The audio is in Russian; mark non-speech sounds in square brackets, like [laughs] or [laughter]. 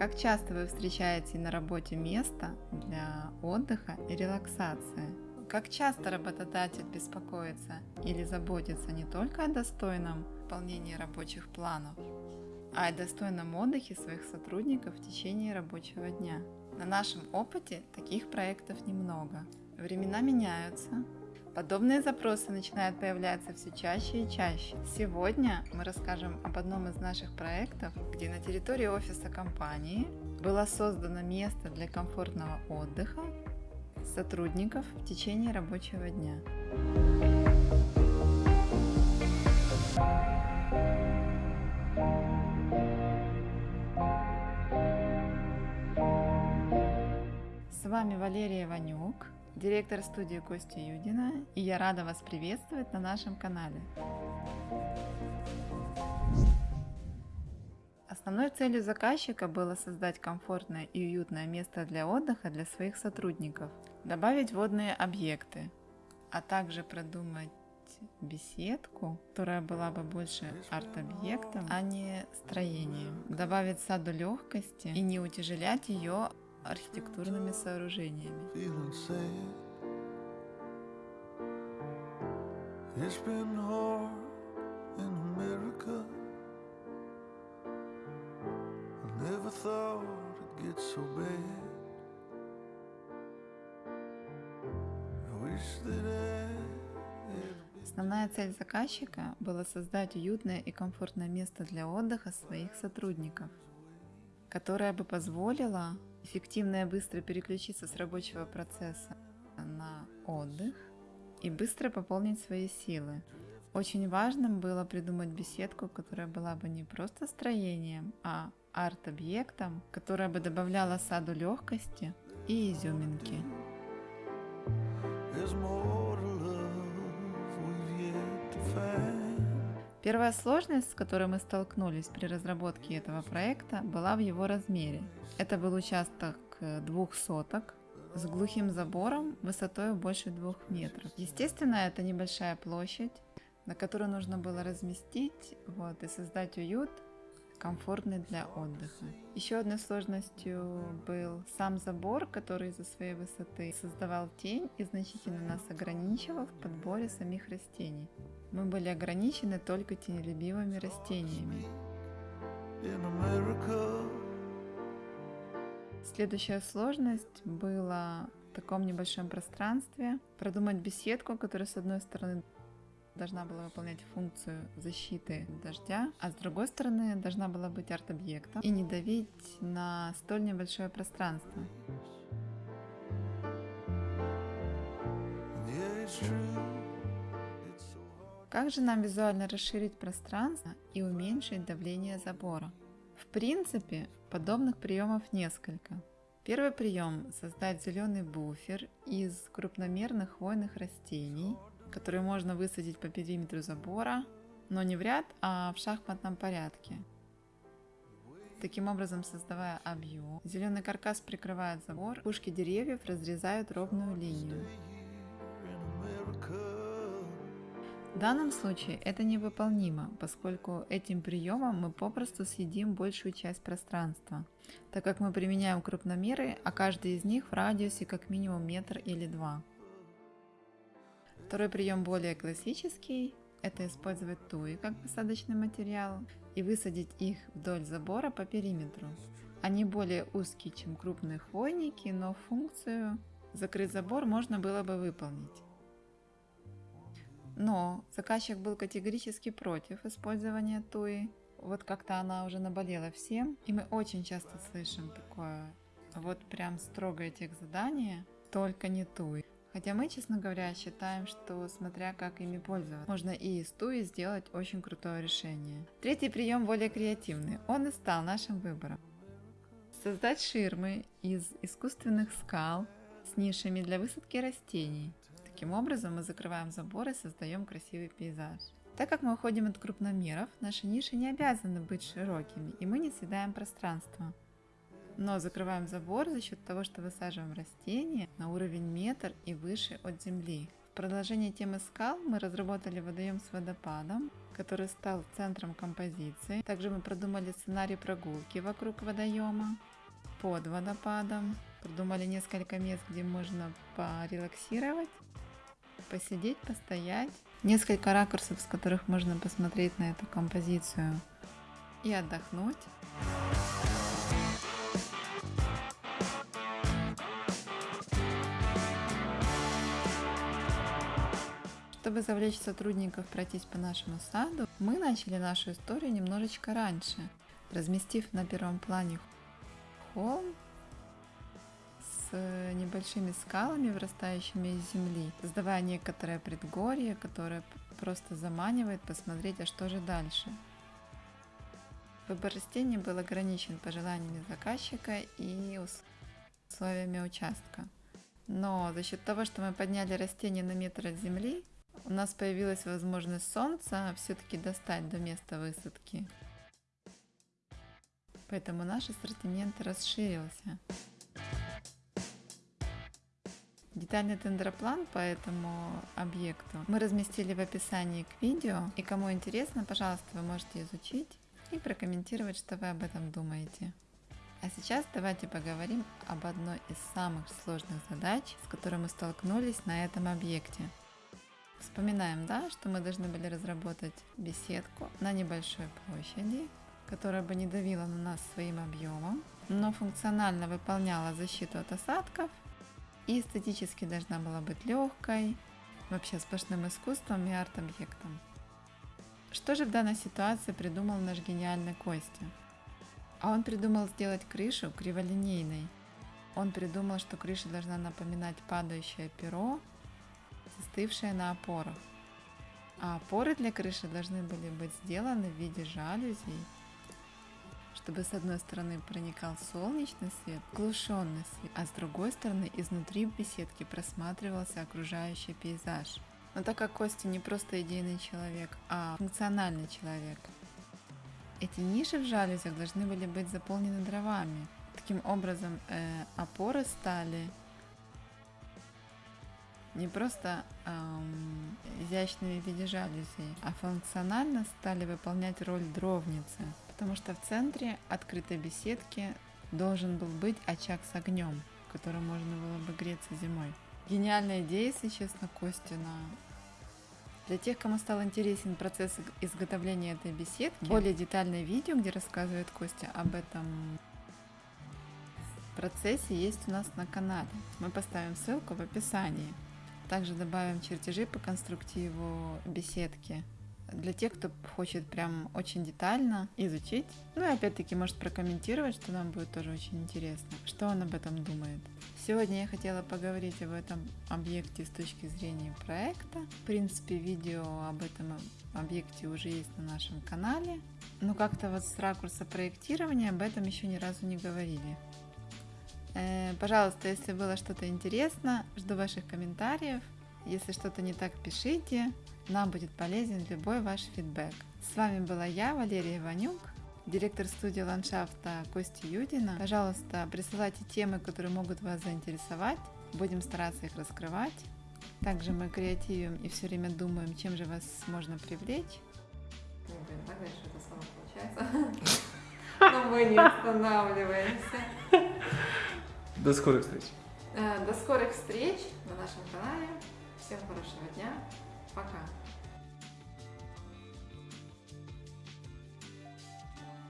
Как часто вы встречаете на работе место для отдыха и релаксации? Как часто работодатель беспокоится или заботится не только о достойном выполнении рабочих планов, а о достойном отдыхе своих сотрудников в течение рабочего дня? На нашем опыте таких проектов немного. Времена меняются, Подобные запросы начинают появляться все чаще и чаще. Сегодня мы расскажем об одном из наших проектов, где на территории офиса компании было создано место для комфортного отдыха сотрудников в течение рабочего дня. С вами Валерия Ванюк, директор студии Костя Юдина, и я рада вас приветствовать на нашем канале. Основной целью заказчика было создать комфортное и уютное место для отдыха для своих сотрудников, добавить водные объекты, а также продумать беседку, которая была бы больше арт-объектом, а не строением, добавить саду легкости и не утяжелять ее архитектурными сооружениями. It's been hard in America. I never thought it'd get so bad. I wish that Основная цель заказчика была создать уютное и комфортное место для отдыха своих сотрудников, которое бы позволило эффективно и быстро переключиться с рабочего процесса на отдых и быстро пополнить свои силы. Очень важным было придумать беседку, которая была бы не просто строением, а арт-объектом, которая бы добавляла саду легкости и изюминки. Первая сложность, с которой мы столкнулись при разработке этого проекта, была в его размере. Это был участок э, двух соток с глухим забором высотой больше двух метров. Естественно, это небольшая площадь, на которую нужно было разместить вот, и создать уют комфортный для отдыха. Еще одной сложностью был сам забор, который из-за своей высоты создавал тень и значительно нас ограничивал в подборе самих растений. Мы были ограничены только тенелюбивыми растениями. Следующая сложность была в таком небольшом пространстве продумать беседку, которая с одной стороны должна была выполнять функцию защиты дождя, а с другой стороны должна была быть арт-объектом и не давить на столь небольшое пространство. Как же нам визуально расширить пространство и уменьшить давление забора? В принципе, подобных приемов несколько. Первый прием – создать зеленый буфер из крупномерных хвойных растений – которые можно высадить по периметру забора, но не в ряд, а в шахматном порядке. Таким образом, создавая объем, зеленый каркас прикрывает забор, пушки деревьев разрезают ровную линию. В данном случае это невыполнимо, поскольку этим приемом мы попросту съедим большую часть пространства, так как мы применяем крупномеры, а каждый из них в радиусе как минимум метр или два. Второй прием более классический. Это использовать туи как посадочный материал и высадить их вдоль забора по периметру. Они более узкие, чем крупные хвойники, но функцию закрыть забор можно было бы выполнить. Но заказчик был категорически против использования туи. Вот как-то она уже наболела всем. И мы очень часто слышим такое, вот прям строгое тех задание, только не туи. Хотя мы, честно говоря, считаем, что смотря как ими пользоваться, можно и из туи сделать очень крутое решение. Третий прием более креативный. Он и стал нашим выбором. Создать ширмы из искусственных скал с нишами для высадки растений. Таким образом мы закрываем забор и создаем красивый пейзаж. Так как мы уходим от крупномеров, наши ниши не обязаны быть широкими, и мы не съедаем пространство но закрываем забор за счет того, что высаживаем растения на уровень метр и выше от земли. В продолжение темы скал мы разработали водоем с водопадом, который стал центром композиции. Также мы продумали сценарий прогулки вокруг водоема. под водопадом. Придумали несколько мест, где можно порелаксировать, посидеть, постоять. Несколько ракурсов, с которых можно посмотреть на эту композицию и отдохнуть. Чтобы завлечь сотрудников пройтись по нашему саду, мы начали нашу историю немножечко раньше, разместив на первом плане холм с небольшими скалами, вырастающими из земли, создавая некоторое предгорье, которое просто заманивает посмотреть, а что же дальше. Выбор растений был ограничен пожеланиями заказчика и условиями участка. Но за счет того, что мы подняли растение на метр от земли, у нас появилась возможность солнца все-таки достать до места высадки. Поэтому наш ассортимент расширился. Детальный тендроплан по этому объекту мы разместили в описании к видео. И кому интересно, пожалуйста, вы можете изучить и прокомментировать, что вы об этом думаете. А сейчас давайте поговорим об одной из самых сложных задач, с которой мы столкнулись на этом объекте – Вспоминаем, да, что мы должны были разработать беседку на небольшой площади, которая бы не давила на нас своим объемом, но функционально выполняла защиту от осадков и эстетически должна была быть легкой, вообще сплошным искусством и арт-объектом. Что же в данной ситуации придумал наш гениальный Костя? А он придумал сделать крышу криволинейной. Он придумал, что крыша должна напоминать падающее перо застывшая на опорах. А опоры для крыши должны были быть сделаны в виде жалюзей, чтобы с одной стороны проникал солнечный свет, глушенный свет, а с другой стороны изнутри в беседке просматривался окружающий пейзаж. Но так как Костя не просто идейный человек, а функциональный человек, эти ниши в жалюзях должны были быть заполнены дровами. Таким образом, э, опоры стали не просто эм, изящными в виде жалюзей, а функционально стали выполнять роль дровницы, потому что в центре открытой беседки должен был быть очаг с огнем, в котором можно было бы греться зимой. Гениальная идея, если честно, Костина. Для тех, кому стал интересен процесс изготовления этой беседки, более детальное видео, где рассказывает Костя об этом процессе, есть у нас на канале. Мы поставим ссылку в описании. Также добавим чертежи по конструктиву беседки для тех, кто хочет прям очень детально изучить. Ну и опять-таки может прокомментировать, что нам будет тоже очень интересно, что он об этом думает. Сегодня я хотела поговорить об этом объекте с точки зрения проекта. В принципе, видео об этом объекте уже есть на нашем канале. Но как-то вот с ракурса проектирования об этом еще ни разу не говорили. Э, пожалуйста, если было что-то интересно, жду ваших комментариев. Если что-то не так, пишите. Нам будет полезен любой ваш фидбэк. С вами была я, Валерия Иванюк, директор студии ландшафта Кости Юдина. Пожалуйста, присылайте темы, которые могут вас заинтересовать. Будем стараться их раскрывать. Также мы креативим и все время думаем, чем же вас можно привлечь. Не блин, так дальше это само получается. [laughs] Но мы не останавливаемся. До скорых встреч. Э, до скорых встреч на нашем канале. Всем хорошего дня. Пока.